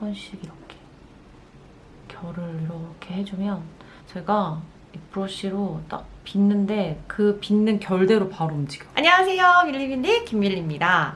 번씩 이렇게 결을 이렇게 해주면 제가 이 브러쉬로 딱 빗는데 그 빗는 결대로 바로 움직여. 안녕하세요. 밀리밀리 김밀리입니다.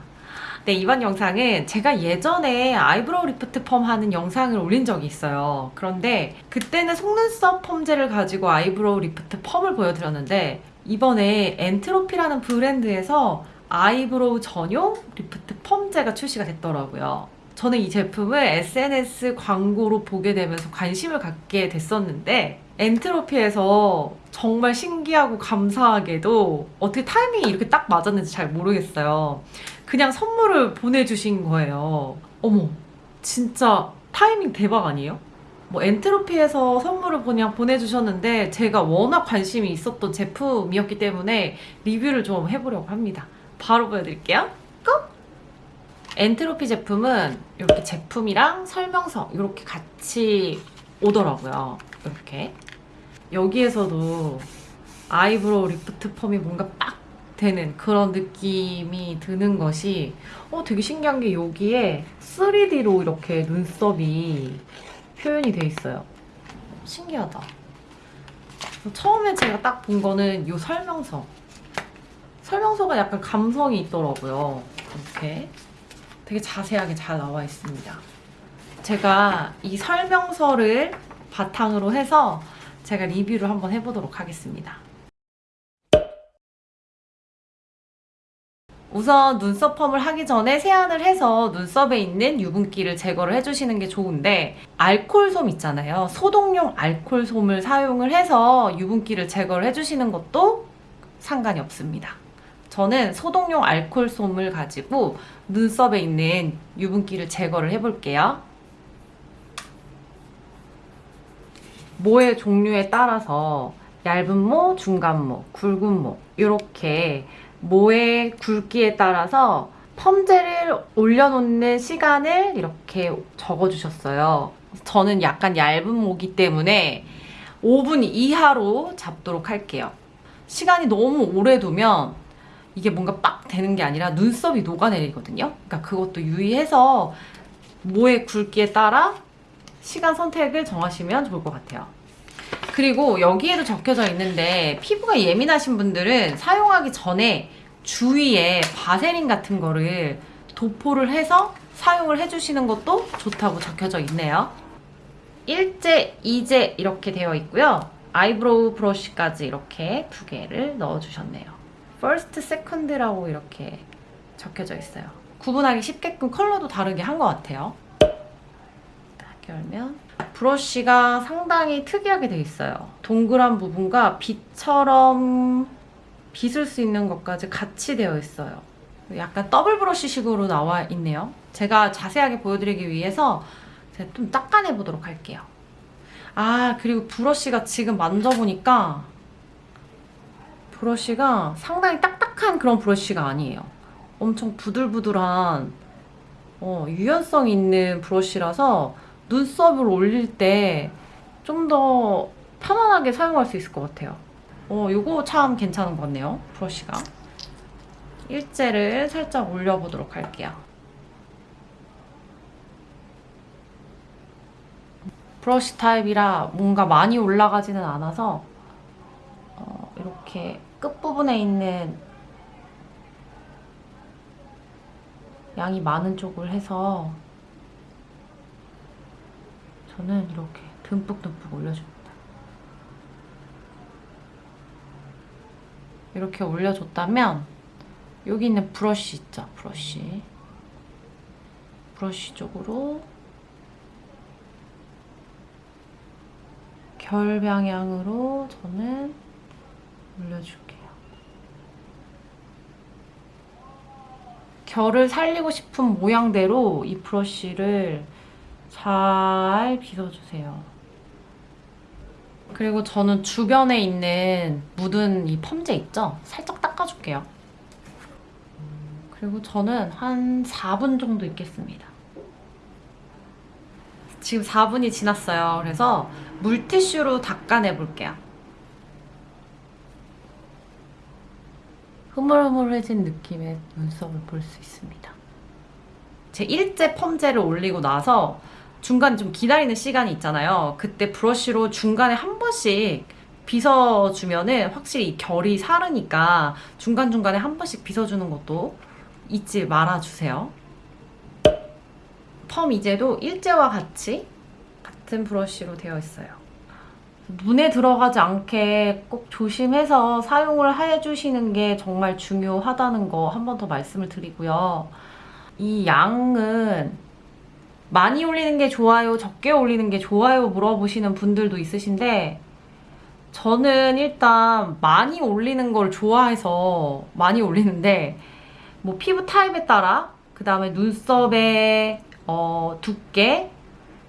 네, 이번 영상은 제가 예전에 eyebrow lift 펌 하는 영상을 올린 적이 있어요. 그런데 그때는 속눈썹 펌제를 가지고 eyebrow lift 펌을 보여드렸는데 이번에 엔트로피라는 브랜드에서 eyebrow 전용 리프트 펌제가 출시가 됐더라고요. 저는 이 제품을 SNS 광고로 보게 되면서 관심을 갖게 됐었는데 엔트로피에서 정말 신기하고 감사하게도 어떻게 타이밍이 이렇게 딱 맞았는지 잘 모르겠어요. 그냥 선물을 보내주신 거예요. 어머, 진짜 타이밍 대박 아니에요? 뭐 엔트로피에서 선물을 그냥 보내주셨는데 제가 워낙 관심이 있었던 제품이었기 때문에 리뷰를 좀 해보려고 합니다. 바로 보여드릴게요. 고! 엔트로피 제품은 이렇게 제품이랑 설명서 이렇게 같이 오더라고요. 이렇게. 여기에서도 eyebrow lift 펌이 뭔가 빡 되는 그런 느낌이 드는 것이 어 되게 신기한 게 여기에 3D로 이렇게 눈썹이 표현이 돼 있어요. 신기하다. 처음에 제가 딱 본 거는 이 설명서. 설명서가 약간 감성이 있더라고요. 이렇게. 되게 자세하게 잘 나와 있습니다. 제가 이 설명서를 바탕으로 해서 제가 리뷰를 한번 해보도록 하겠습니다. 우선 눈썹 펌을 하기 전에 세안을 해서 눈썹에 있는 유분기를 제거를 해주시는 게 좋은데 알콜솜 있잖아요. 소독용 알콜솜을 사용을 해서 유분기를 제거를 해주시는 것도 상관이 없습니다. 저는 소독용 알콜솜을 가지고 눈썹에 있는 유분기를 제거를 해볼게요. 모의 종류에 따라서 얇은 모, 중간 모, 굵은 모 이렇게 모의 굵기에 따라서 펌제를 올려놓는 시간을 이렇게 적어주셨어요. 저는 약간 얇은 모기 때문에 5분 이하로 잡도록 할게요. 시간이 너무 오래 두면 이게 뭔가 빡 되는 게 아니라 눈썹이 녹아내리거든요. 그러니까 그것도 유의해서 모의 굵기에 따라 시간 선택을 정하시면 좋을 것 같아요. 그리고 여기에도 적혀져 있는데 피부가 예민하신 분들은 사용하기 전에 주위에 바세린 같은 거를 도포를 해서 사용을 해주시는 것도 좋다고 적혀져 있네요. 1제, 2제 이렇게 되어 있고요. eyebrow 브러쉬까지 이렇게 두 개를 넣어주셨네요. First, second라고 이렇게 적혀져 있어요. 구분하기 쉽게끔 컬러도 다르게 한 것 같아요. 딱 열면 브러쉬가 상당히 특이하게 돼 있어요. 동그란 부분과 빛처럼 빗을 수 있는 것까지 같이 되어 있어요. 약간 더블 브러쉬식으로 나와 있네요. 제가 자세하게 보여드리기 위해서 좀 닦아내 보도록 할게요. 아 그리고 브러쉬가 지금 만져보니까 브러쉬가 상당히 딱딱한 그런 브러쉬가 아니에요. 엄청 부들부들한 어, 유연성 있는 브러쉬라서 눈썹을 올릴 때 좀 더 편안하게 사용할 수 있을 것 같아요. 어, 이거 참 괜찮은 것 같네요. 브러쉬가. 일제를 살짝 올려보도록 할게요. 브러쉬 타입이라 뭔가 많이 올라가지는 않아서 어, 이렇게 끝부분에 있는 양이 많은 쪽을 해서 저는 이렇게 듬뿍듬뿍 올려줍니다. 이렇게 올려줬다면 여기 있는 브러쉬 있죠? 브러쉬 브러쉬 쪽으로 결 방향으로 저는 올려줄게요. 결을 살리고 싶은 모양대로 이 브러쉬를 잘 빗어주세요. 그리고 저는 주변에 있는 묻은 이 펌제 있죠? 살짝 닦아줄게요. 그리고 저는 한 4분 정도 있겠습니다. 지금 4분이 지났어요. 그래서 물티슈로 닦아내볼게요. 흐물흐물해진 느낌의 눈썹을 볼 수 있습니다. 제 일제 펌제를 올리고 나서 중간 좀 기다리는 시간이 있잖아요. 그때 브러쉬로 중간에 한 번씩 빗어주면은 확실히 이 결이 사르니까 중간중간에 한 번씩 빗어주는 것도 잊지 말아주세요. 펌 이제도 일제와 같이 같은 브러쉬로 되어 있어요. 눈에 들어가지 않게 꼭 조심해서 사용을 해주시는 게 정말 중요하다는 거 한 번 더 말씀을 드리고요. 이 양은 많이 올리는 게 좋아요, 적게 올리는 게 좋아요 물어보시는 분들도 있으신데 저는 일단 많이 올리는 걸 좋아해서 많이 올리는데 뭐 피부 타입에 따라 그 다음에 눈썹의 어, 두께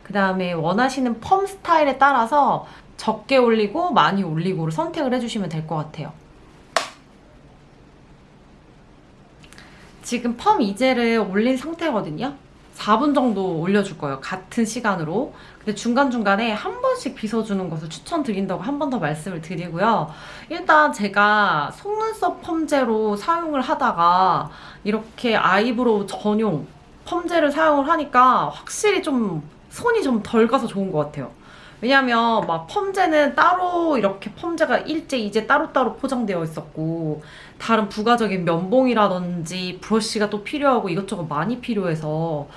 그 다음에 원하시는 펌 스타일에 따라서 적게 올리고 많이 올리고를 선택을 해주시면 될 것 같아요. 지금 펌 이젤을 올린 상태거든요. 4분 정도 올려줄 거예요. 같은 시간으로. 근데 중간중간에 한 번씩 빗어주는 것을 추천드린다고 한 번 더 말씀을 드리고요. 일단 제가 속눈썹 펌제로 사용을 하다가 이렇게 eyebrow 전용 펌제를 사용을 하니까 확실히 좀 손이 좀 덜 가서 좋은 것 같아요. 왜냐면 막 펌제는 따로 이렇게 펌제가 일제 이제 따로따로 포장되어 있었고 다른 부가적인 면봉이라든지 브러쉬가 또 필요하고 이것저것 많이 필요해서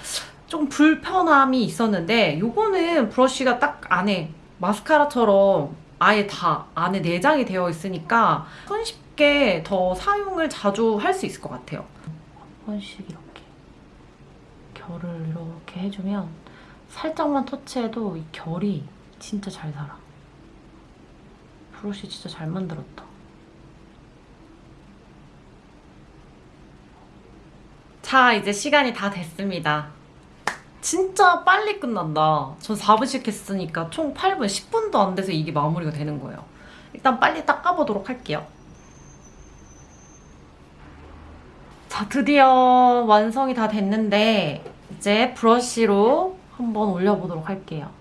좀 불편함이 있었는데 요거는 브러쉬가 딱 안에 마스카라처럼 아예 다 안에 내장이 되어 있으니까 손쉽게 더 사용을 자주 할 수 있을 것 같아요. 한 번씩 이렇게 결을 이렇게 해주면 살짝만 터치해도 이 결이 진짜 잘 살아. 브러쉬 진짜 잘 만들었다. 자, 이제 시간이 다 됐습니다. 진짜 빨리 끝난다. 전 4분씩 했으니까 총 8분, 10분도 안 돼서 이게 마무리가 되는 거예요. 일단 빨리 닦아보도록 할게요. 자, 드디어 완성이 다 됐는데 이제 브러쉬로 한번 올려보도록 할게요.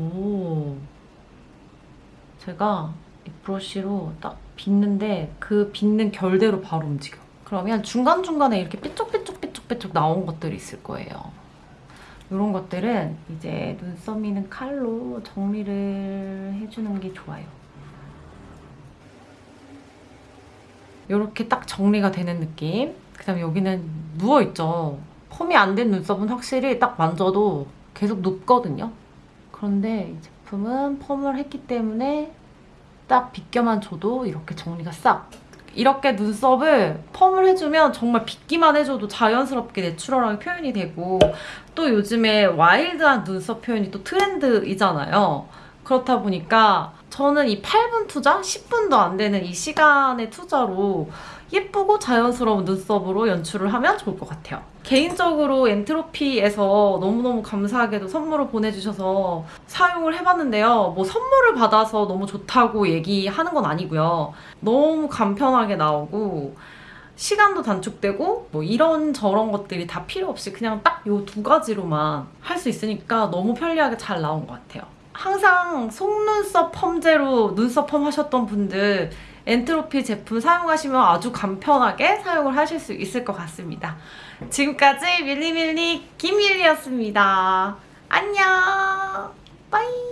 오. 제가 이 브러쉬로 딱 빗는데 그 빗는 결대로 바로 움직여. 그러면 중간중간에 이렇게 삐쭉삐쭉삐쭉삐쭉 나온 것들이 있을 거예요. 이런 것들은 이제 눈썹 미는 칼로 정리를 해주는 게 좋아요. 이렇게 딱 정리가 되는 느낌. 그 다음에 여기는 누워있죠. 펌이 안 된 눈썹은 확실히 딱 만져도 계속 눕거든요. 그런데 이 제품은 펌을 했기 때문에 딱 빗겨만 줘도 이렇게 정리가 싹 이렇게 눈썹을 펌을 해주면 정말 빗기만 해줘도 자연스럽게 내추럴하게 표현이 되고 또 요즘에 와일드한 눈썹 표현이 또 트렌드이잖아요. 그렇다 보니까 저는 이 8분 투자, 10분도 안 되는 이 시간의 투자로 예쁘고 자연스러운 눈썹으로 연출을 하면 좋을 것 같아요. 개인적으로 엔트로피에서 너무너무 감사하게도 선물을 보내주셔서 사용을 해봤는데요. 뭐 선물을 받아서 너무 좋다고 얘기하는 건 아니고요. 너무 간편하게 나오고 시간도 단축되고 뭐 이런 저런 것들이 다 필요 없이 그냥 딱 요 두 가지로만 할 수 있으니까 너무 편리하게 잘 나온 것 같아요. 항상 속눈썹 펌제로 눈썹 펌 하셨던 분들 엔트로피 제품 사용하시면 아주 간편하게 사용을 하실 수 있을 것 같습니다. 지금까지 밀리밀리 김밀리였습니다. 안녕! 빠이!